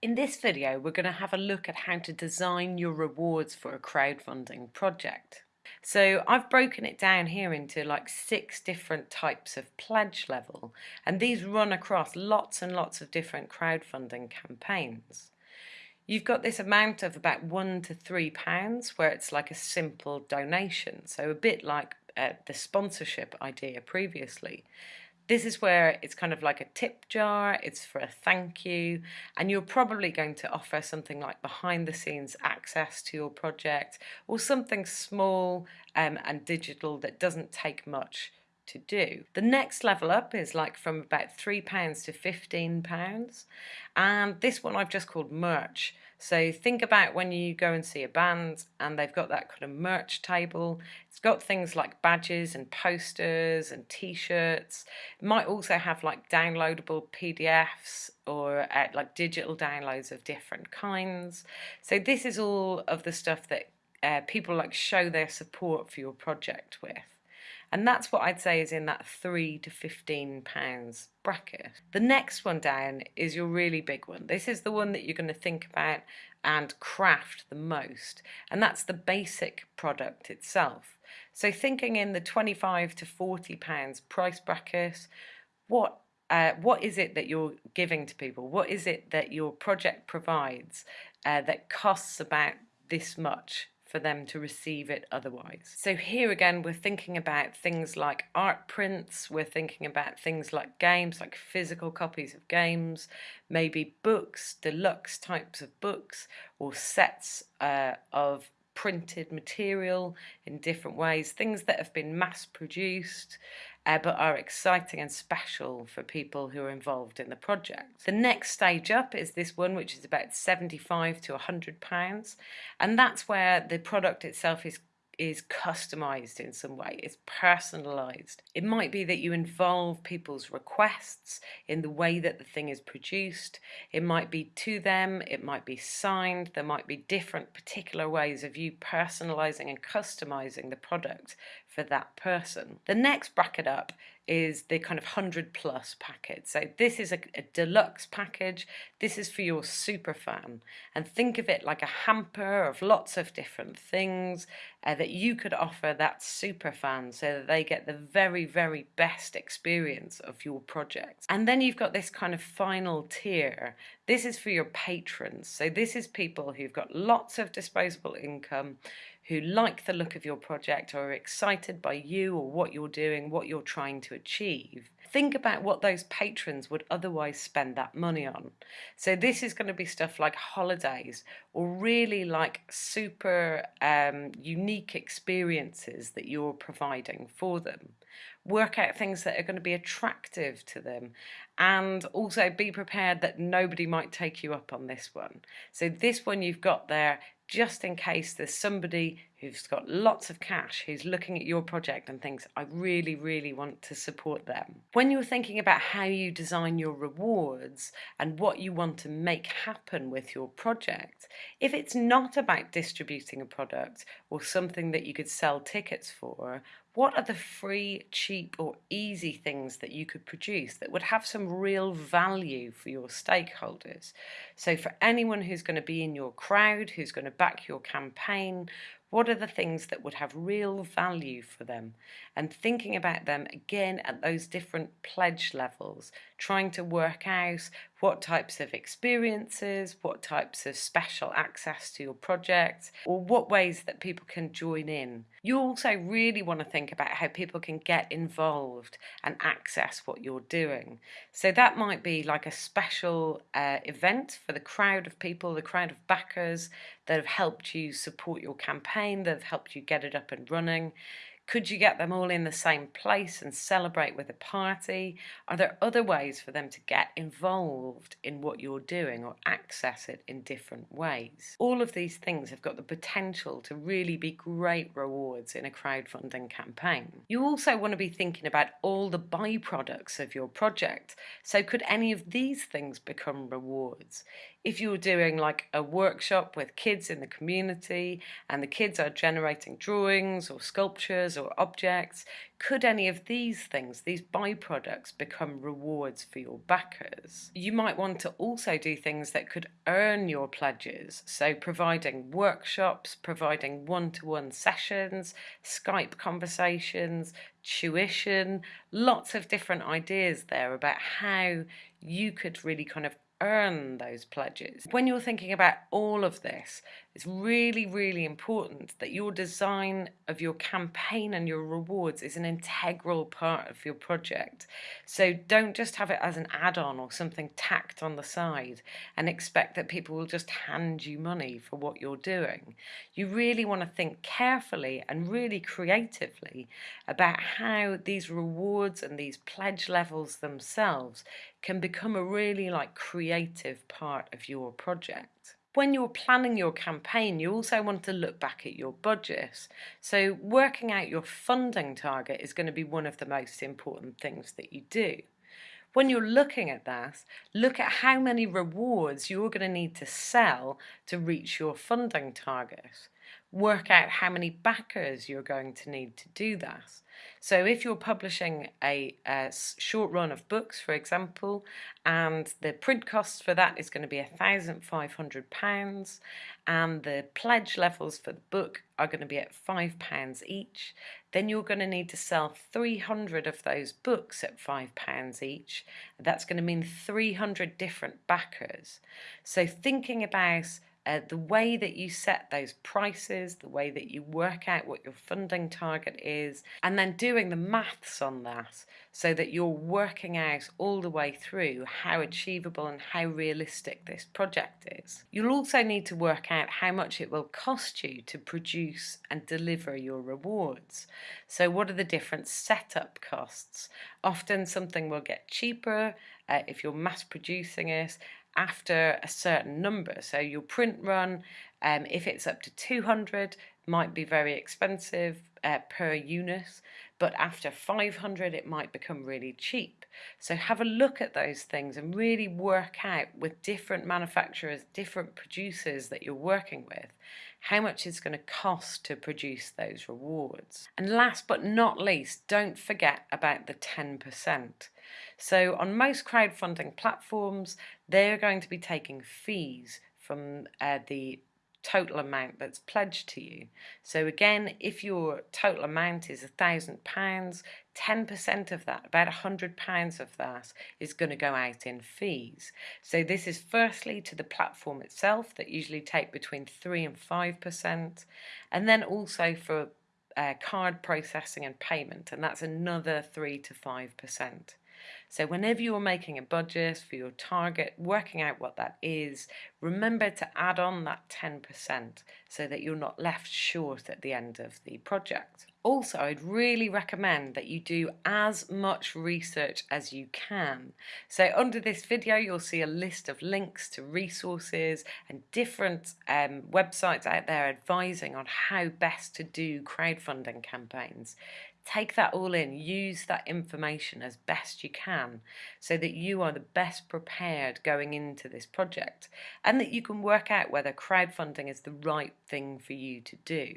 In this video we're going to have a look at how to design your rewards for a crowdfunding project. So I've broken it down here into like six different types of pledge level and these run across lots and lots of different crowdfunding campaigns. You've got this amount of about one to three pounds where it's like a simple donation so a bit like uh, the sponsorship idea previously. This is where it's kind of like a tip jar, it's for a thank you, and you're probably going to offer something like behind the scenes access to your project or something small um, and digital that doesn't take much to do. The next level up is like from about £3 to £15 and this one I've just called merch. So think about when you go and see a band and they've got that kind of merch table. It's got things like badges and posters and t-shirts. It might also have like downloadable PDFs or uh, like digital downloads of different kinds. So this is all of the stuff that uh, people like show their support for your project with and that's what I'd say is in that 3 to 15 pounds bracket. The next one down is your really big one. This is the one that you're going to think about and craft the most and that's the basic product itself. So thinking in the 25 to 40 pounds price bracket, what uh, what is it that you're giving to people? What is it that your project provides uh, that costs about this much for them to receive it otherwise. So here again we're thinking about things like art prints, we're thinking about things like games, like physical copies of games, maybe books, deluxe types of books, or sets uh, of printed material in different ways, things that have been mass produced uh, but are exciting and special for people who are involved in the project. The next stage up is this one which is about 75 to 100 pounds and that's where the product itself is is customized in some way, it's personalized. It might be that you involve people's requests in the way that the thing is produced. It might be to them, it might be signed, there might be different particular ways of you personalizing and customizing the product for that person. The next bracket up is the kind of 100 plus package. So this is a, a, deluxe package. This is for your super fan. And think of it like a hamper of lots of different things uh, that you could offer that super fan so that they get the very, very best experience of your project. And then you've got this kind of final tier. This is for your patrons. So this is people who've got lots of disposable income, who like the look of your project or are excited by you or what you're doing, what you're trying to achieve, think about what those patrons would otherwise spend that money on. So this is going to be stuff like holidays or really like super um, unique experiences that you're providing for them. Work out things that are going to be attractive to them and also be prepared that nobody might take you up on this one. So this one you've got there just in case there's somebody who's got lots of cash who's looking at your project and thinks, I really, really want to support them. When you're thinking about how you design your rewards and what you want to make happen with your project, if it's not about distributing a product or something that you could sell tickets for, what are the free, cheap or easy things that you could produce that would have some real value for your stakeholders? So for anyone who's going to be in your crowd, who's going to back your campaign, what are the things that would have real value for them? And thinking about them again at those different pledge levels, trying to work out what types of experiences, what types of special access to your project, or what ways that people can join in. You also really want to think about how people can get involved and access what you're doing. So that might be like a special uh, event for the crowd of people, the crowd of backers that have helped you support your campaign, that have helped you get it up and running. Could you get them all in the same place and celebrate with a party? Are there other ways for them to get involved in what you're doing or access it in different ways? All of these things have got the potential to really be great rewards in a crowdfunding campaign. You also want to be thinking about all the byproducts of your project. So could any of these things become rewards? If you're doing like a workshop with kids in the community and the kids are generating drawings or sculptures or objects? Could any of these things, these byproducts, become rewards for your backers? You might want to also do things that could earn your pledges, so providing workshops, providing one to one sessions, Skype conversations, tuition, lots of different ideas there about how you could really kind of earn those pledges. When you're thinking about all of this, it's really, really important that your design of your campaign and your rewards is an integral part of your project. So don't just have it as an add-on or something tacked on the side and expect that people will just hand you money for what you're doing. You really want to think carefully and really creatively about how these rewards and these pledge levels themselves can become a really like creative part of your project. When you're planning your campaign, you also want to look back at your budget. So working out your funding target is going to be one of the most important things that you do. When you're looking at that, look at how many rewards you're going to need to sell to reach your funding target work out how many backers you're going to need to do that. So if you're publishing a, a, short run of books, for example, and the print cost for that is going to be £1,500 and the pledge levels for the book are going to be at £5 each, then you're going to need to sell 300 of those books at £5 each. That's going to mean 300 different backers. So thinking about uh, the way that you set those prices, the way that you work out what your funding target is, and then doing the maths on that so that you're working out all the way through how achievable and how realistic this project is. You'll also need to work out how much it will cost you to produce and deliver your rewards. So what are the different setup costs? Often something will get cheaper uh, if you're mass producing it after a certain number. So your print run, um, if it's up to 200, might be very expensive uh, per unit, but after 500 it might become really cheap. So have a look at those things and really work out with different manufacturers, different producers that you're working with, how much it's going to cost to produce those rewards. And last but not least, don't forget about the 10%. So on most crowdfunding platforms, they're going to be taking fees from uh, the total amount that's pledged to you. So again, if your total amount is a thousand pounds, 10% of that, about a hundred pounds of that is going to go out in fees. So this is firstly to the platform itself that usually take between three and 5%, and then also for uh, card processing and payment, and that's another three to 5%. So whenever you're making a budget for your target, working out what that is, remember to add on that 10% so that you're not left short at the end of the project. Also, I'd really recommend that you do as much research as you can. So under this video, you'll see a list of links to resources and different um, websites out there advising on how best to do crowdfunding campaigns take that all in, use that information as best you can so that you are the best prepared going into this project and that you can work out whether crowdfunding is the right thing for you to do.